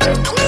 Come on.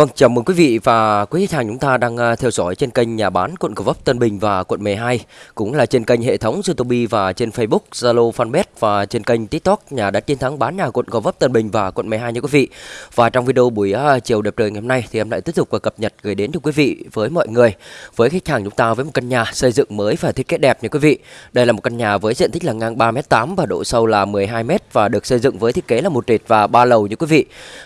Vâng, chào mừng quý vị và quý khách hàng chúng ta đang à, theo dõi trên kênh nhà bán quận Gò Vấp Tân Bình và quận 12 cũng là trên kênh hệ thống YouTube và trên Facebook, Zalo, Fanpage và trên kênh TikTok nhà đất chiến thắng bán nhà quận Gò Vấp Tân Bình và quận 12 nha quý vị. Và trong video buổi à, chiều đẹp trời ngày hôm nay thì em lại tiếp tục và cập nhật gửi đến cho quý vị với mọi người với khách hàng chúng ta với một căn nhà xây dựng mới và thiết kế đẹp nha quý vị. Đây là một căn nhà với diện tích là ngang 3m8 và độ sâu là 12m và được xây dựng với thiết kế là một trệt và ba lầu nha quý vị.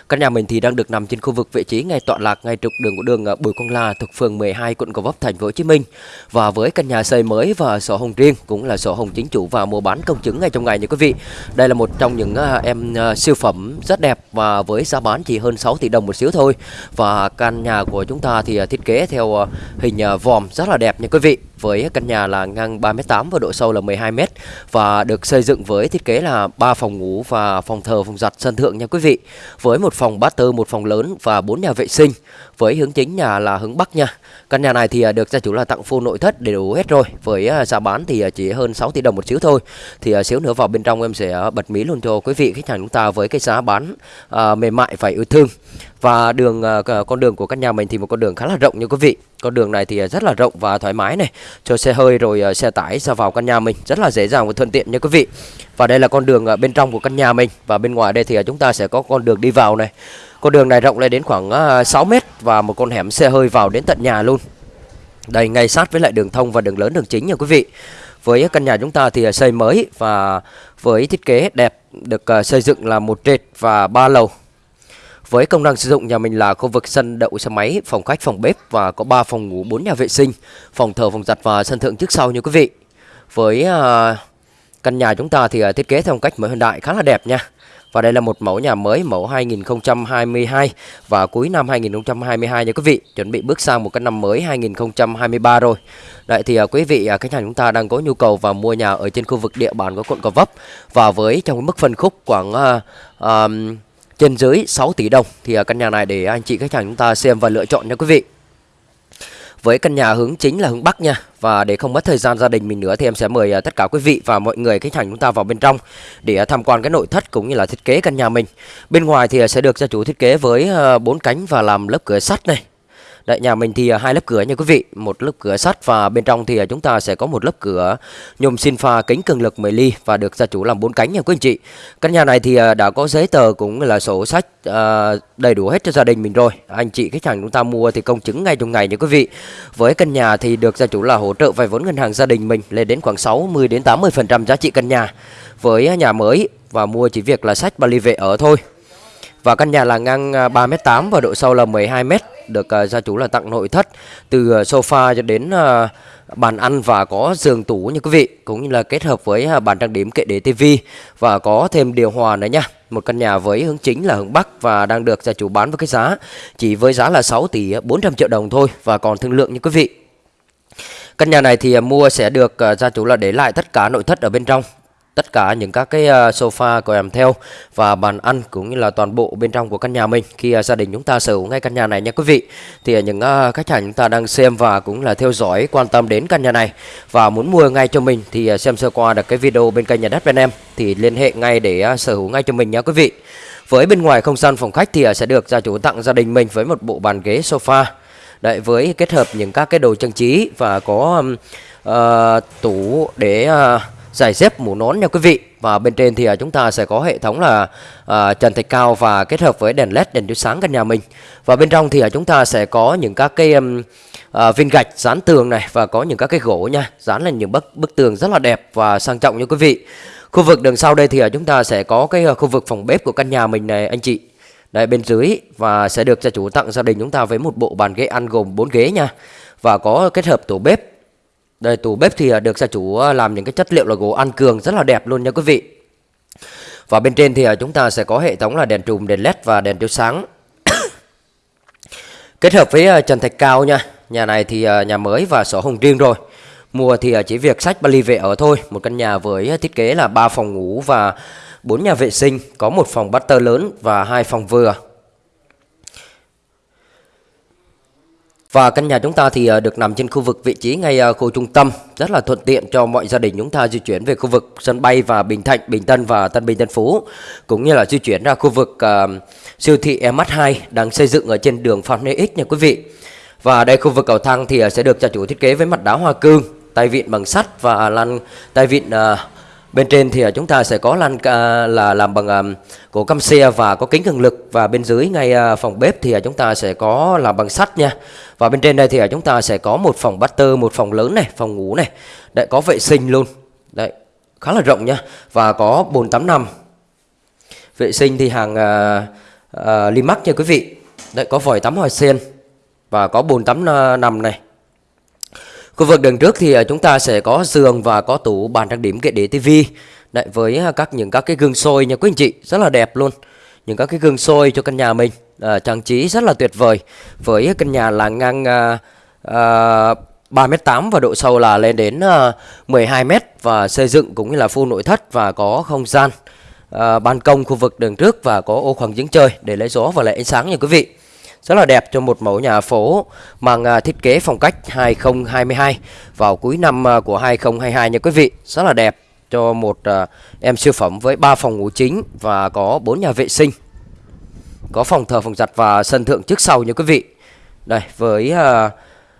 Căn nhà mình thì đang được nằm trên khu vực vị trí ngay tọa lạc ngay trục đường của đường ờ, Bùi Quang La thuộc phường 12 quận Gò Vấp, thành phố Hồ Chí Minh. Và với căn nhà xây mới và sổ hồng riêng cũng là sổ hồng chính chủ và mua bán công chứng ngay trong ngày nha quý vị. Đây là một trong những ờ, em ờ, siêu phẩm rất đẹp và với giá bán chỉ hơn 6 tỷ đồng một xíu thôi. Và căn nhà của chúng ta thì thiết kế theo hình vòm rất là đẹp nha quý vị với căn nhà là ngang 3m8 và độ sâu là 12m và được xây dựng với thiết kế là 3 phòng ngủ và phòng thờ, phòng giặt sân thượng nha quý vị. Với một phòng master, một phòng lớn và 4 nhà vệ sinh. Với hướng chính nhà là hướng Bắc nha. Căn nhà này thì à, được gia chủ là tặng full nội thất đầy đủ hết rồi. Với à, giá bán thì à, chỉ hơn 6 tỷ đồng một xíu thôi. Thì xíu nữa vào bên trong em sẽ bật mí luôn cho quý vị khách hàng chúng ta với cái giá bán à, mềm mại phải yêu thương. Và đường con đường của căn nhà mình thì một con đường khá là rộng như quý vị. Con đường này thì rất là rộng và thoải mái này cho xe hơi rồi xe tải ra vào căn nhà mình rất là dễ dàng và thuận tiện nha quý vị. Và đây là con đường bên trong của căn nhà mình và bên ngoài đây thì chúng ta sẽ có con đường đi vào này. Con đường này rộng lên đến khoảng ờ, 6 mét và một con hẻm xe hơi vào đến tận nhà luôn. Đây ngay sát với lại đường thông và đường lớn đường chính nha quý vị. Với căn nhà chúng ta thì ờ, xây mới và với thiết kế đẹp được ờ, xây dựng là một trệt và ba lầu. Với công năng sử dụng nhà mình là khu vực sân đậu xe máy, phòng khách, phòng bếp và có 3 phòng ngủ, 4 nhà vệ sinh, phòng thờ, phòng giặt và sân thượng trước sau nha quý vị. Với căn nhà chúng ta thì thiết kế theo phong cách mới hiện đại khá là đẹp nha. Và đây là một mẫu nhà mới mẫu 2022 và cuối năm 2022 nha quý vị, chuẩn bị bước sang một cái năm mới 2023 rồi. Đấy thì à, quý vị uh, khách hàng chúng ta đang có nhu cầu và mua nhà ở trên khu vực địa bàn của quận Gò Vấp và với trong mức phân khúc khoảng uh, uh, trên dưới 6 tỷ đồng thì căn nhà này để anh chị khách hàng chúng ta xem và lựa chọn nha quý vị. Với căn nhà hướng chính là hướng Bắc nha. Và để không mất thời gian gia đình mình nữa Thì em sẽ mời à, tất cả quý vị và mọi người khách hàng chúng ta vào bên trong Để à, tham quan cái nội thất cũng như là thiết kế căn nhà mình. Bên ngoài thì à, sẽ được gia chủ thiết kế với bốn cánh và làm lớp cửa sắt này. Đấy, nhà mình thì à, hai lớp cửa nha quý vị, một lớp cửa sắt và bên trong thì à, chúng ta sẽ có một lớp cửa nhôm xin pha kính cường lực 10 ly và được gia chủ làm bốn cánh nha quý anh chị. Căn nhà này thì à, đã có giấy tờ cũng là sổ sách đầy đủ hết cho gia đình mình rồi. Anh chị khách hàng chúng ta mua thì công chứng ngay trong ngày nha quý vị. Với căn nhà thì được gia chủ là hỗ trợ vay vốn ngân hàng gia đình mình lên đến khoảng 60 đến 80% giá trị căn nhà. Với nhà mới và mua chỉ việc là sách ba ly vệ ở thôi. Và căn nhà là ngang 3m8 và độ sâu là 12m được uh, gia chủ là tặng nội thất từ uh, sofa cho đến uh, bàn ăn và có giường tủ như quý vị cũng như là kết hợp với uh, bàn trang điểm kệ để tivi và có thêm điều hòa nữa nha một căn nhà với hướng chính là hướng Bắc và đang được gia chủ bán với cái giá chỉ với giá là 6 tỷ 400 triệu đồng thôi và còn thương lượng như quý vị. Căn nhà này thì mua sẽ được gia chủ là để lại tất cả nội thất ở bên trong tất cả những các cái à, sofa kèm theo và bàn ăn cũng như là toàn bộ bên trong của căn nhà mình. Khi à, gia đình chúng ta sở hữu ngay căn nhà này nha quý vị. Thì à, những khách hàng chúng ta đang xem và cũng là theo dõi quan tâm đến căn nhà này và muốn mua ngay cho mình thì xem sơ qua được cái video bên kênh nhà đất bên em thì liên hệ ngay để sở hữu ngay cho mình nha quý vị. Với bên ngoài không gian phòng khách thì sẽ được gia chủ tặng gia đình mình với một bộ bàn ghế sofa. Đấy, với kết hợp những các cái đồ trang trí và có uh, tủ để uh, giải dép mũ nón nha quý vị. Và bên trên thì à, chúng ta sẽ có hệ thống là à, trần thạch cao và kết hợp với đèn led đèn chiếu sáng căn nhà mình. Và bên trong thì à, chúng ta sẽ có những các cái um, à, viên gạch dán tường này và có những các cái gỗ nha dán lên những bức bức tường rất là đẹp và sang trọng nha quý vị. Khu vực đường sau đây thì à, chúng ta sẽ có cái khu vực phòng bếp của căn nhà mình này anh chị. Đây bên dưới và sẽ được gia chủ tặng gia đình chúng ta với một bộ bàn ghế ăn gồm 4 ghế nha. Và có kết hợp tủ bếp đây tủ bếp thì được gia chủ ờ, làm những cái chất liệu là gỗ ăn cường rất là đẹp luôn nha quý vị. Và bên trên thì ờ, chúng ta sẽ có hệ thống là đèn trùm, đèn led và đèn chiếu sáng. Kết hợp với ờ, trần thạch cao nha. Nhà này thì nhà mới và sổ hồng riêng rồi. Mua thì chỉ việc sách Bali về ở thôi. Một căn nhà với thiết kế là 3 phòng ngủ và 4 nhà vệ sinh, có một phòng butter lớn và hai phòng vừa. Và căn nhà chúng ta thì ờ, được nằm trên khu vực vị trí ngay ờ, khu trung tâm, rất là thuận tiện cho mọi gia đình chúng ta di chuyển về khu vực sân bay và Bình Thạnh, Bình Tân và Tân Bình Tân Phú, cũng như là di chuyển ra khu vực uh, siêu thị MH2 đang xây dựng ở trên đường Phan Huy X nha quý vị. Và đây khu vực cầu thang thì sẽ được gia chủ thiết kế với mặt đá hoa cương, tay vịn bằng sắt và lăn tay vịn uh, Bên trên thì ờ, chúng ta sẽ có lan là làm bằng ờ, gỗ căm xe và có kính cường lực và bên dưới ngay ờ, phòng bếp thì chúng ta sẽ có làm bằng sắt nha. Và bên trên đây thì chúng ta sẽ có một phòng butter, một phòng lớn này, phòng ngủ này. Đấy có vệ sinh luôn. Đấy, khá là rộng nha và có bồn tắm nằm. Vệ sinh thì hàng uh, uh, Limax nha quý vị. Đấy có vòi tắm hoa sen và có bồn tắm uh, nằm này Khu vực đường trước thì à, chúng ta sẽ có giường và có tủ bàn trang điểm kệ để tivi Đấy, với à, các những các cái gương soi nha quý anh chị rất là đẹp luôn. Những các cái gương soi cho căn nhà mình à, trang trí rất là tuyệt vời. Với căn nhà là ngang à, à, 3m8 và độ sâu là lên đến à, 12m và xây dựng cũng như là full nội thất và có không gian à, ban công khu vực đường trước và có ô khoảng giếng trời để lấy gió và lấy ánh sáng nha quý vị rất là đẹp cho một mẫu nhà phố mang à, thiết kế phong cách 2022 vào cuối năm à, của 2022 nha quý vị. Rất là đẹp cho một à, em siêu phẩm với 3 phòng ngủ chính và có 4 nhà vệ sinh. Có phòng thờ, phòng giặt và sân thượng trước sau nha quý vị. Đây với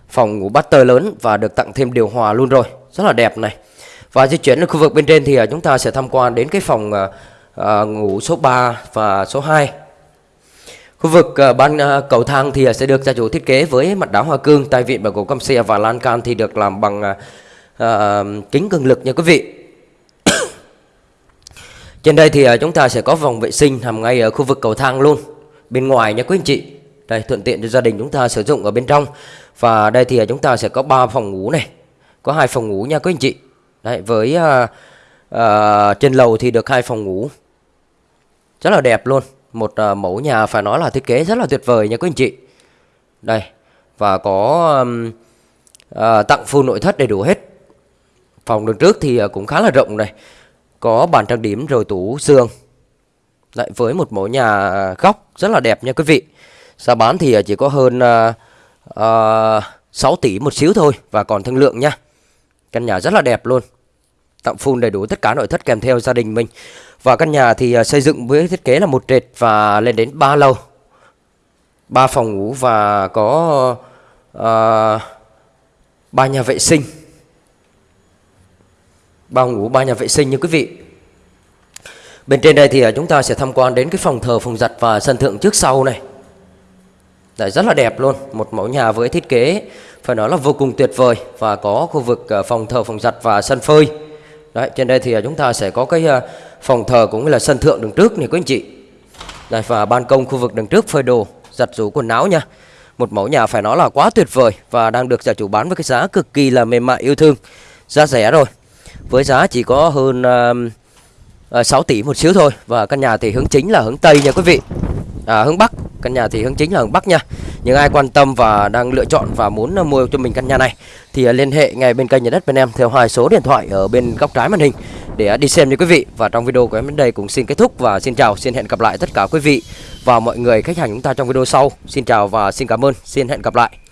phòng ngủ butter lớn và được tặng thêm điều hòa luôn rồi. Rất là đẹp này. Và di chuyển đến khu vực bên trên thì chúng ta sẽ tham quan đến cái phòng uh, ngủ số 3 và số 2 Khu vực ờ, ban ờ, cầu thang thì ờ, sẽ được gia chủ thiết kế với mặt đá hoa cương, tay vịn bằng gỗ căm xe và lan can thì được làm bằng uh, kính cường lực nha quý vị. Trên đây thì chúng ta sẽ có vòng vệ sinh nằm ngay ở khu vực cầu thang luôn, bên ngoài nha quý anh chị. Đây thuận tiện cho gia đình chúng ta sử dụng ở bên trong. Và đây thì chúng ta sẽ có 3 phòng ngủ này, có hai phòng ngủ nha quý anh chị. Đấy với uh, uh, trên lầu thì được hai phòng ngủ. Rất là đẹp luôn một uh, mẫu nhà phải nói là thiết kế rất là tuyệt vời nha quý anh chị. Đây và có um, uh, tặng full nội thất đầy đủ hết. Phòng đường trước thì uh, cũng khá là rộng này. Có bàn trang điểm rồi tủ giường lại với một mẫu nhà góc rất là đẹp nha quý vị. Giá bán thì chỉ có hơn uh, uh, 6 tỷ một xíu thôi và còn thương lượng nha. Căn nhà rất là đẹp luôn tặng full đầy đủ tất cả nội thất kèm theo gia đình mình và căn nhà thì à, xây dựng với thiết kế là một trệt và lên đến 3 lầu. 3 phòng ngủ và có à, uh, 3 nhà vệ sinh. 3 phòng ngủ, 3 nhà vệ sinh như quý vị. Bên trên đây thì à, chúng ta sẽ tham quan đến cái phòng thờ, phòng giặt và sân thượng trước sau này. Đấy, rất là đẹp luôn, một mẫu nhà với thiết kế phải nói là vô cùng tuyệt vời và có khu vực phòng thờ, phòng giặt và sân phơi. Đấy, trên đây thì à, chúng ta sẽ có cái à, phòng thờ cũng như là sân thượng đường trước này quý anh chị. Đây và ban công khu vực đường trước phơi đồ giặt rũ quần áo nha. Một mẫu nhà phải nói là quá tuyệt vời và đang được gia chủ bán với cái giá cực kỳ là mềm mại yêu thương. Giá rẻ rồi. Với giá chỉ có hơn à, uh, 6 tỷ một xíu thôi và căn nhà thì hướng chính là hướng tây nha quý vị. À, hướng bắc căn nhà thì hướng chính là hướng bắc nha. Những ai quan tâm và đang lựa chọn và muốn mua cho mình căn nhà này thì à, liên hệ ngay bên kênh nhà đất bên em theo hai số điện thoại ở bên góc trái màn hình để à, đi xem nha quý vị. Và trong video của em đến đây cũng xin kết thúc và xin chào, xin hẹn gặp lại tất cả quý vị và mọi người khách hàng chúng ta trong video sau. Xin chào và xin cảm ơn. Xin hẹn gặp lại.